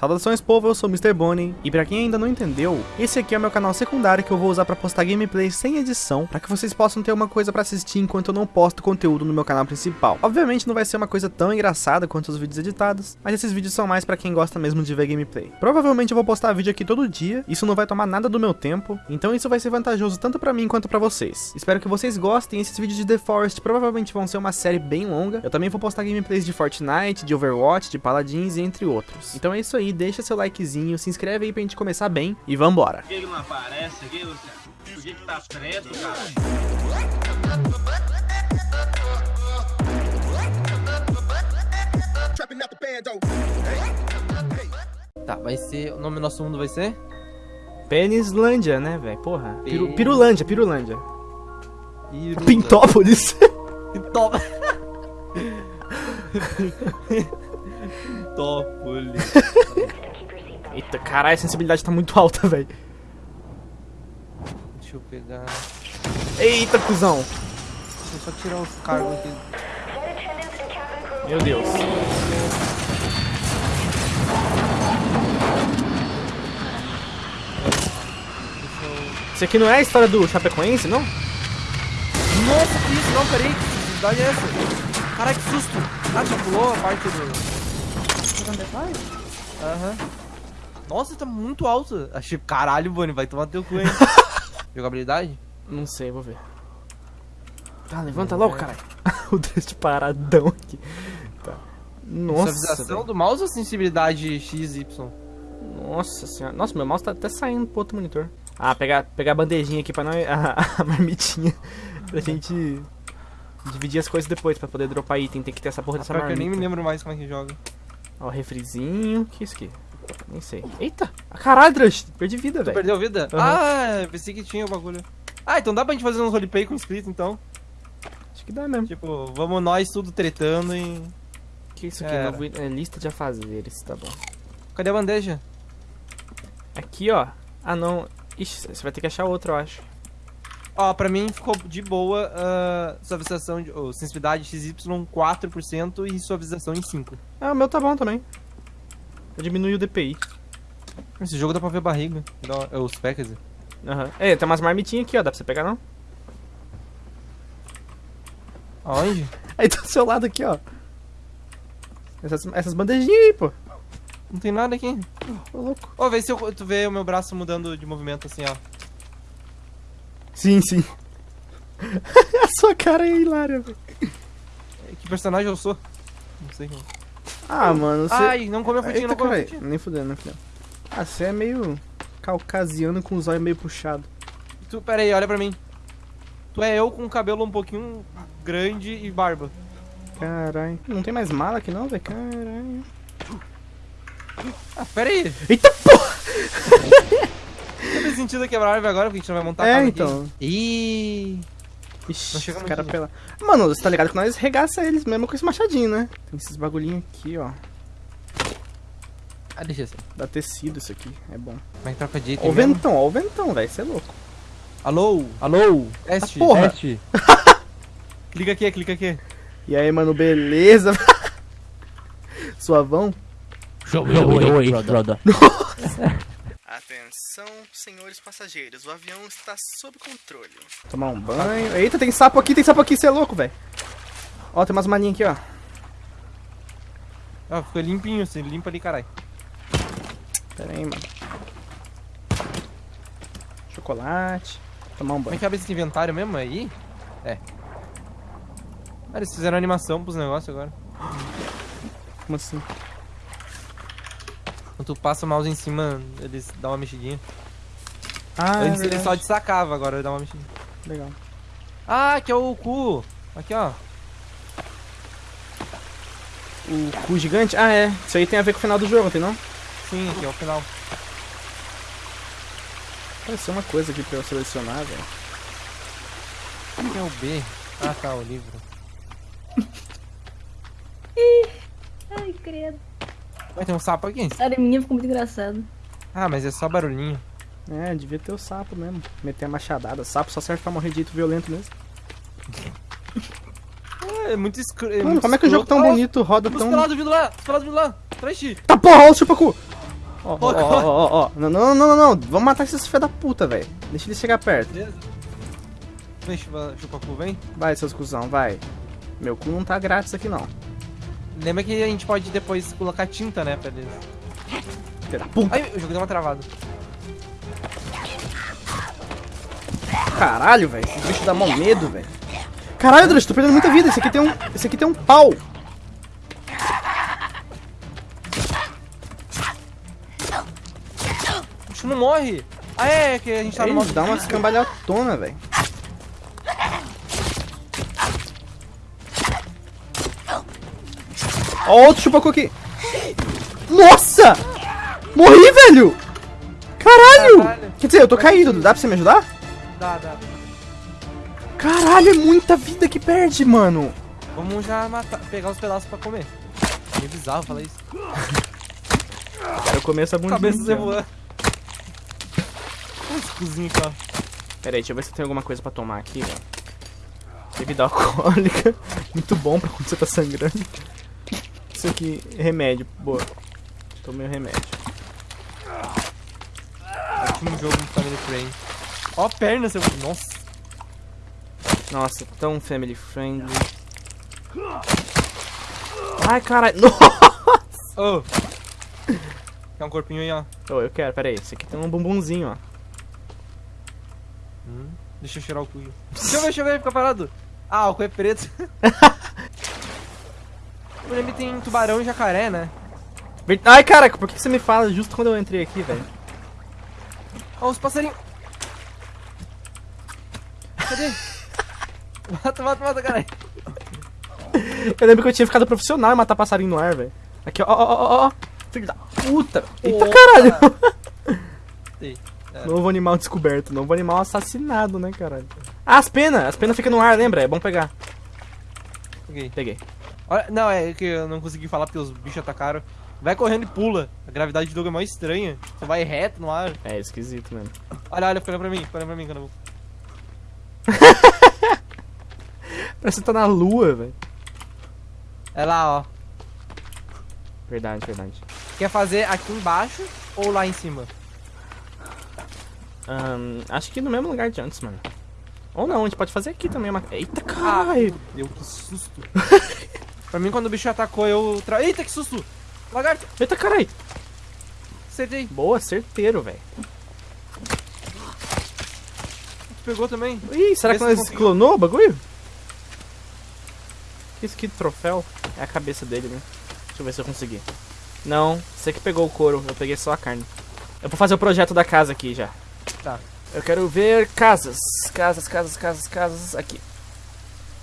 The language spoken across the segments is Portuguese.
Saudações povo, eu sou Mr. Bonnie, e pra quem ainda não entendeu, esse aqui é o meu canal secundário que eu vou usar pra postar gameplays sem edição, pra que vocês possam ter uma coisa pra assistir enquanto eu não posto conteúdo no meu canal principal. Obviamente não vai ser uma coisa tão engraçada quanto os vídeos editados, mas esses vídeos são mais pra quem gosta mesmo de ver gameplay. Provavelmente eu vou postar vídeo aqui todo dia, isso não vai tomar nada do meu tempo, então isso vai ser vantajoso tanto pra mim quanto pra vocês. Espero que vocês gostem, esses vídeos de The Forest provavelmente vão ser uma série bem longa, eu também vou postar gameplays de Fortnite, de Overwatch, de Paladins entre outros. Então é isso aí, deixa seu likezinho, se inscreve aí pra gente começar bem e vambora. Por que não aparece aqui, Luciano? O que que tá preto, cara? Tá, vai ser. O nome do nosso mundo vai ser? Penislândia, né, velho? Porra. Piru, Pirulândia, Pirulândia. Iru- Pintópolis. Pintópolis. Pintópolis. Eita, caralho, a sensibilidade tá muito alta, velho. Deixa eu pegar. Eita, cuzão. Deixa eu só tirar os cargos aqui. Meu Deus. Isso aqui não é a história do Chapecoense, não? Nossa, que isso? Não, peraí. Que cidade é essa? Caralho, que susto. Ah, já pulou a parte do. Aham. Nossa, tá muito alto. Achei. Caralho, Bonnie, vai tomar teu cu, hein? Jogabilidade? Não sei, vou ver. Tá, levanta logo, caralho. o deste paradão aqui. Tá. Nossa, velho. do mouse ou sensibilidade XY? Nossa senhora. Nossa, meu mouse tá até saindo pro outro monitor. Ah, pegar, pegar a bandejinha aqui pra nós. A, a marmitinha. Pra gente dividir as coisas depois, pra poder dropar item. Tem que ter essa porra dessa Pior que eu marmita. nem me lembro mais como é que joga. Ó, refrizinho. que é isso aqui? Nem sei. Eita! Caralho, Drush. Perdi vida, velho. perdeu vida? Aham. Ah, pensei que tinha o bagulho. Ah, então dá pra gente fazer um roleplay com inscrito, então. Acho que dá mesmo. Tipo, vamos nós tudo tretando e... que isso aqui? Novo, é, lista de afazeres, tá bom. Cadê a bandeja? Aqui, ó. Ah, não. Ixi, você vai ter que achar outro, eu acho. Ó, pra mim ficou de boa a suavização, de, ou sensibilidade XY 4% e suavização em 5%. Ah, o meu tá bom também. Eu diminui o DPI. Esse jogo dá pra ver barriga. Dá, é, os dizer. Aham. É, tem umas marmitinhas aqui, ó. Dá pra você pegar, não? Aonde? Aí tá do seu lado aqui, ó. Essas, essas bandejinhas aí, pô. Não tem nada aqui. Ô, louco. Ó, vê se eu, tu vê o meu braço mudando de movimento assim, ó. Sim, sim. A sua cara é hilária, velho. Que personagem eu sou? Não sei quem. Ah, mano, você... Ai, não come a frutinha, não come a caralho. frutinha. Nem fudendo, nem fudendo. Ah, você é meio caucasiano com os olhos meio puxados. Tu, pera aí, olha pra mim. Tu é eu com o cabelo um pouquinho grande e barba. Caralho. Não tem mais mala aqui não, velho? Caralho. Ah, pera aí. Eita porra! Não fez sentido quebrar a árvore agora, porque a gente não vai montar a É, casa então. aqui. Ih. Ixi, os pela... Mano, você tá ligado que nós regaça eles mesmo com esse machadinho, né? Tem esses bagulhinhos aqui, ó. Ah, deixa assim. Dá tecido isso aqui, é bom. É que troca de Ó item o mesmo? ventão, ó o ventão, velho. Você é louco. Alô? Alô? Teste, Ah, porra. teste. clica aqui, clica aqui. E aí, mano, beleza? Suavão? Atenção, senhores passageiros, o avião está sob controle. Tomar um banho. Eita, tem sapo aqui, tem sapo aqui, você é louco, velho. Ó, tem umas maninhas aqui, ó. Ó, ficou limpinho, você limpa ali, caralho. Pera aí, mano. Chocolate. Tomar um Como é banho. que abre esse inventário mesmo aí? É. Ah, eles fizeram animação pros negócios agora. Como assim? Quando tu passa o mouse em cima, eles dão uma mexidinha. Ah, Antes é ele só destacava, agora ele dá uma mexidinha. Legal. Ah, aqui é o cu. Aqui, ó. O cu gigante? Ah, é. Isso aí tem a ver com o final do jogo, tem não? Sim, aqui é o final. Apareceu uma coisa aqui pra eu selecionar, velho. Aqui é o B. Ah, tá, o livro. Ai, credo. Vai ter um sapo aqui? Sério, a minha ficou muito engraçado. Ah, mas é só barulhinho. É, devia ter o sapo mesmo. Meter a machadada. Sapo só serve pra morrer de jeito violento mesmo. É muito escuro. Mano, como é que o jogo tão bonito roda Os tão. pelados vindo lá, os pelados vindo lá. Ti. Tá porra, olha o chupacu! Ó, ó, ó, ó. Não, não, não, não, não. Vamos matar esses filha da puta, velho. Deixa ele chegar perto. Beleza? Vem, chupa, chupa cu, vem. Vai, seus cuzão, vai. Meu cu não tá grátis aqui, não. Lembra que a gente pode depois colocar tinta, né, pra eles. Filha da puta. Ai, o jogo deu uma travada. Caralho, velho. Esse bicho dá mó medo, velho. Caralho, Drush, tô perdendo muita vida. Esse aqui tem um. Esse aqui tem um pau. O bicho não morre. Ah, é, é que a gente tá no modo dá uma escambalhotona, velho. Ó, outro chupacu aqui. Nossa! Morri, velho! Caralho! Caralho. Quer dizer, eu tô caído. Dá pra você me ajudar? Dá, dá. Caralho, é muita vida que perde, mano. Vamos já matar, pegar os pedaços pra comer. Meio bizarro falar isso. Quero comer essa bundinha. Cabeça ó. voando. Olha esse cozinho aqui, ó. Pera aí, deixa eu ver se tem alguma coisa pra tomar aqui, velho. Bebida alcoólica. Muito bom pra quando você tá sangrando. Isso aqui, remédio. Boa. Tomei o remédio. Último jogo do Family Friend. Ó a perna, seu... Nossa. Nossa, tão family friendly. Ai, caralho. Nossa! Oh. Tem um corpinho aí, ó. Oh, eu quero, pera aí. Esse aqui tem um bumbumzinho, ó. Deixa eu cheirar o cu. Deixa eu ver, deixa eu ver, fica parado. Ah, o cu é preto. Leme tem tubarão e jacaré, né? Ai, caraca, por que você me fala justo quando eu entrei aqui, velho? Ó, os passarinhos. Cadê? Mata, mata, mata, caralho. Eu lembro que eu tinha ficado profissional em matar passarinho no ar, velho. Aqui, ó, ó, ó, ó. Filho da puta. Eita, Opa. caralho. É. Novo animal descoberto. Novo animal assassinado, né, caralho? Ah, as penas. As penas ficam no ar, lembra? É bom pegar. Ok. Peguei. Olha, não, é que eu não consegui falar porque os bichos atacaram. Vai correndo e pula. A gravidade do jogo é mais estranha. Você vai reto no ar. É esquisito mesmo. Olha, olha, fica olhando pra mim, fica olhando pra mim vou. Parece que tá na lua, velho. É lá, ó. Verdade, verdade. Quer fazer aqui embaixo ou lá em cima? Ahn, acho que no mesmo lugar de antes, mano. Ou não, a gente pode fazer aqui também. Uma... Eita, caralho. Deu que susto. pra mim, quando o bicho atacou, eu. Tra... Eita, que susto! Lagarto! Eita, caralho. Acertei. Boa, certeiro, velho. Tu pegou também? Ih, será que Vê se nós conseguiu. clonou o bagulho? Isso aqui de troféu é a cabeça dele, né? Deixa eu ver se eu consegui. Não, você que pegou o couro, eu peguei só a carne. Eu vou fazer o projeto da casa aqui já. Tá. Eu quero ver casas. Casas, casas, casas, casas. Aqui.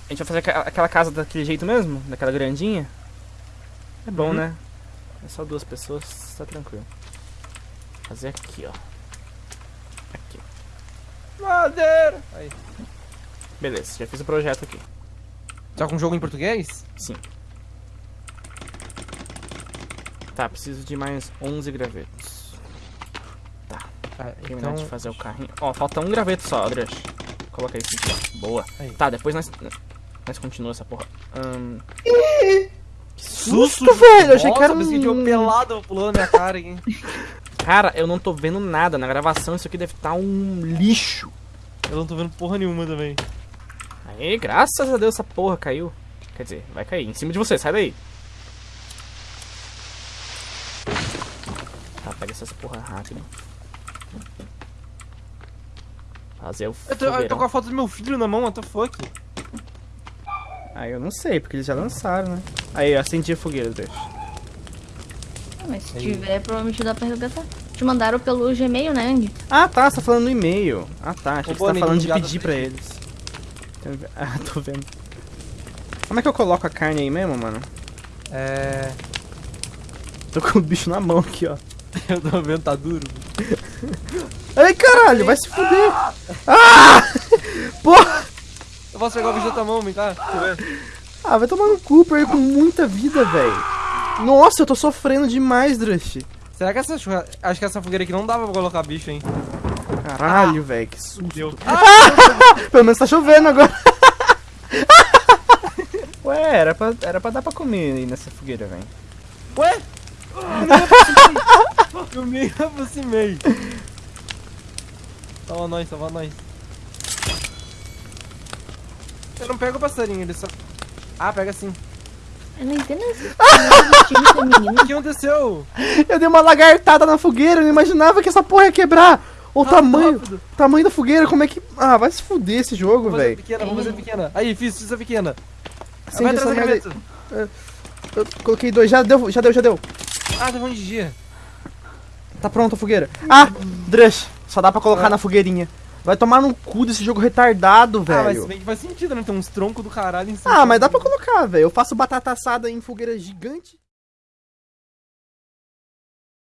A gente vai fazer aquela casa daquele jeito mesmo? Daquela grandinha? É bom, Uhum. né? É só duas pessoas, tá tranquilo. Fazer aqui, ó. Aqui. Madeira! Aí. Beleza, já fiz o projeto aqui. Tá com um jogo em português? Sim. Tá, preciso de mais 11 gravetos. Ah, Terminar então. de fazer o carrinho. Ó, falta um graveto só, André. Coloca isso aqui, ó. Boa. Aí. Tá, depois nós. Nós continua essa porra. Ahn, Susto, velho, eu achei que era que um pelado pulando na minha cara aqui. Cara, eu não tô vendo nada. Na gravação isso aqui deve estar um lixo. Eu não tô vendo porra nenhuma também. Aí, graças a Deus essa porra caiu. Quer dizer, vai cair. Em cima de você, sai daí. Tá, pega essas porra rápido. Fazer o Eu tô, eu tô com a foto do meu filho na mão, what the fuck? Ah, eu não sei, porque eles já lançaram, né? Aí, eu acendi a fogueira, deixa. Ah, Mas se Aí. tiver, provavelmente dá pra resgatar. Te mandaram pelo Gmail, né, Ang? Ah, tá, você tá falando no e-mail. Ah, tá, achei Ô, que você tá falando de pedir pra eles. Ve- Ah, tô vendo. Como é que eu coloco a carne aí mesmo, mano? É. Tô com o bicho na mão aqui, ó. Eu tô vendo, tá duro. Ai, caralho, vai se fuder. Ah! Porra! Eu posso pegar o bicho da tua mão, vem cá. Eu. Ah, vai tomar no cu, pra com muita vida, velho. Nossa, eu tô sofrendo demais, Drush. Será que essa churra... Acho que essa fogueira aqui não dava pra colocar bicho, hein? Caralho, velho, que susto. Deu. Pelo menos tá chovendo agora. Ué, era pra, era pra dar pra comer aí nessa fogueira, velho. Ué? Eu ia conseguir. Meu Nem aproximei. Salva nós, salva nós. Eu não pego o passarinho, ele só... Ah, pega sim. Eu não entendo esse. O que aconteceu? Eu dei uma lagartada na fogueira, eu não imaginava que essa porra ia quebrar. O Rápido, tamanho, rápido. tamanho da fogueira, como é que... Ah, vai se fuder esse jogo, velho. pequena, vou fazer pequena. Aí, fiz, fiz a pequena. Acende Vai atrás da merda cabeça. Eu coloquei dois, já deu, já deu, já deu. Ah, tá bom de dia. Tá pronta a fogueira. Ah, Drush, só dá pra colocar Ah. na fogueirinha. Vai tomar no cu desse jogo retardado, Ah, mas velho. bem que faz sentido, né? Tem uns troncos do caralho em cima. Ah, mas dá pra colocar, velho. Eu faço batata assada em fogueira gigante.